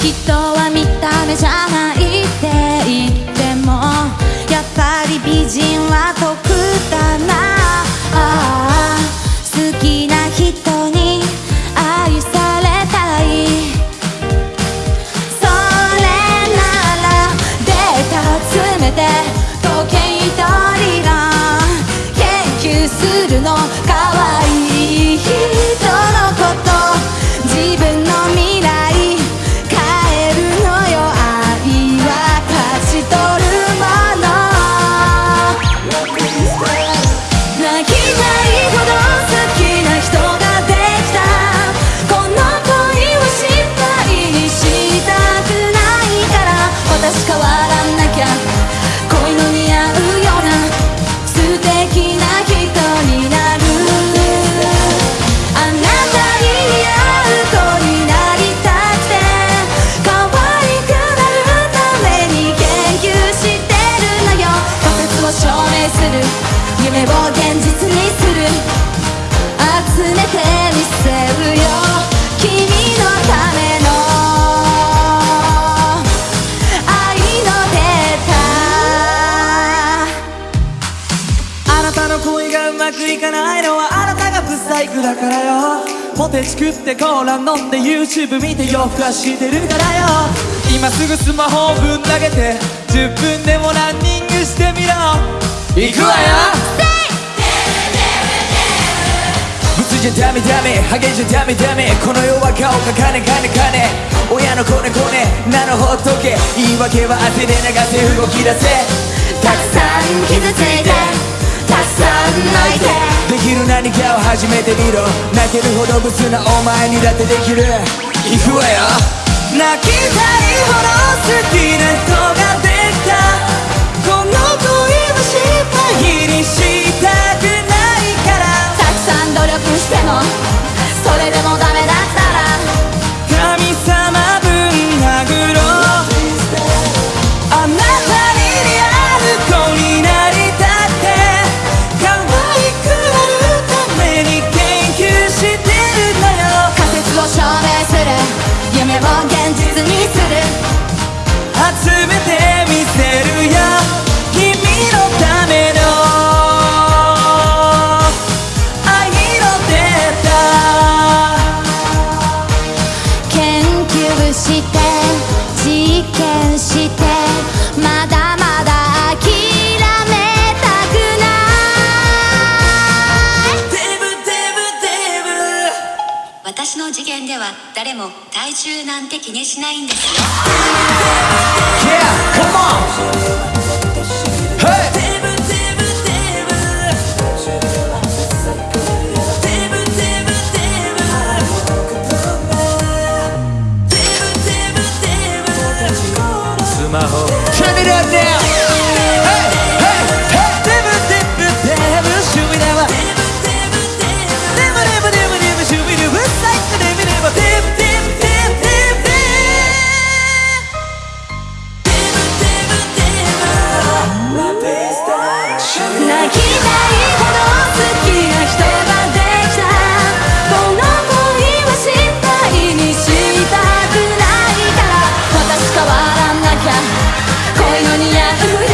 人は見た目じゃないって言ってもやっぱり美人は特うまくいかないのはあなたがブサイクだからよ。ポテチ食ってコーラ飲んで YouTube 見て夜更かししてるからよ。今すぐスマホをぶん投げて10分でもランニングしてみろ。行くわよ。ブスじゃダメダメハゲじゃダメダメ。この世は顔が金金金。親のコネコネなのほっとけ。言い訳は汗で流せ動き出せ。たくさん傷ついて。泣いて。できる何かを始めてみろ。泣けるほどブスなお前にだってできる。行くわよ。泣きたいほど好きな人ができたして実験してまだまだ諦めたくない。デブデブデブ。私の次元では誰も体重なんて気にしないんですよ。恋の似合う